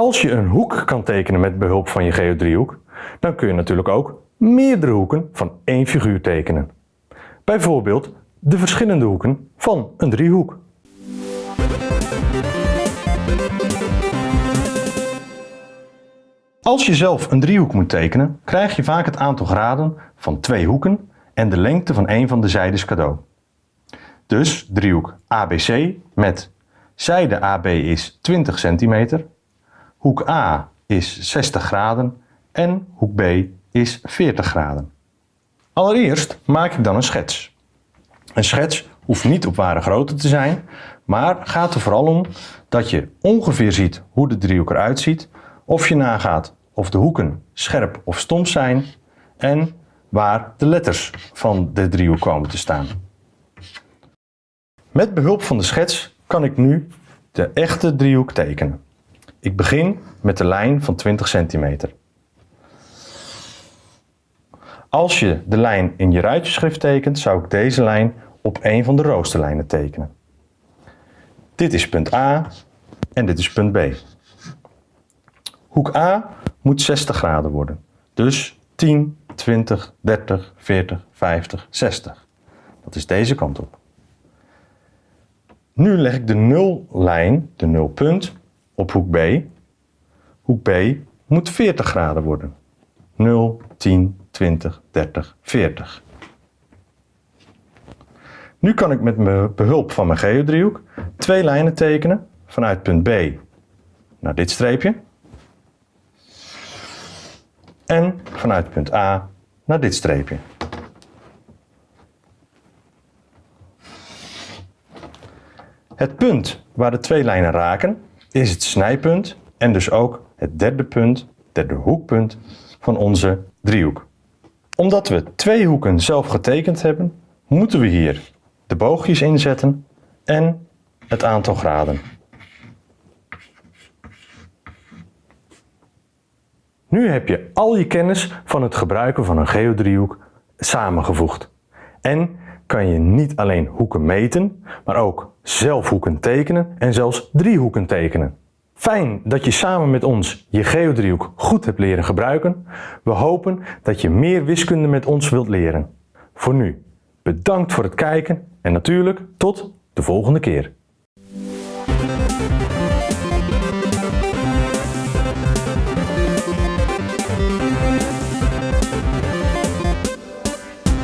Als je een hoek kan tekenen met behulp van je geodriehoek, dan kun je natuurlijk ook meerdere hoeken van één figuur tekenen. Bijvoorbeeld de verschillende hoeken van een driehoek. Als je zelf een driehoek moet tekenen, krijg je vaak het aantal graden van twee hoeken en de lengte van een van de zijdes cadeau. Dus driehoek ABC met zijde AB is 20 cm, hoek A is 60 graden en hoek B is 40 graden. Allereerst maak ik dan een schets. Een schets hoeft niet op ware grootte te zijn, maar gaat er vooral om dat je ongeveer ziet hoe de driehoek eruit ziet, of je nagaat of de hoeken scherp of stomp zijn en waar de letters van de driehoek komen te staan. Met behulp van de schets kan ik nu de echte driehoek tekenen. Ik begin met de lijn van 20 centimeter. Als je de lijn in je ruitjeschrift tekent, zou ik deze lijn op een van de roosterlijnen tekenen. Dit is punt A en dit is punt B. Hoek A moet 60 graden worden. Dus 10, 20, 30, 40, 50, 60. Dat is deze kant op. Nu leg ik de nullijn, de nulpunt, op hoek B. Hoek B moet 40 graden worden. 0, 10, 20, 30, 40. Nu kan ik met behulp van mijn geodriehoek twee lijnen tekenen vanuit punt B naar dit streepje en vanuit punt A naar dit streepje. Het punt waar de twee lijnen raken is het snijpunt en dus ook het derde punt, derde hoekpunt van onze driehoek. Omdat we twee hoeken zelf getekend hebben, moeten we hier de boogjes inzetten en het aantal graden. Nu heb je al je kennis van het gebruiken van een geodriehoek samengevoegd. En kan je niet alleen hoeken meten, maar ook zelf hoeken tekenen en zelfs driehoeken tekenen. Fijn dat je samen met ons je geodriehoek goed hebt leren gebruiken. We hopen dat je meer wiskunde met ons wilt leren. Voor nu, bedankt voor het kijken en natuurlijk tot de volgende keer.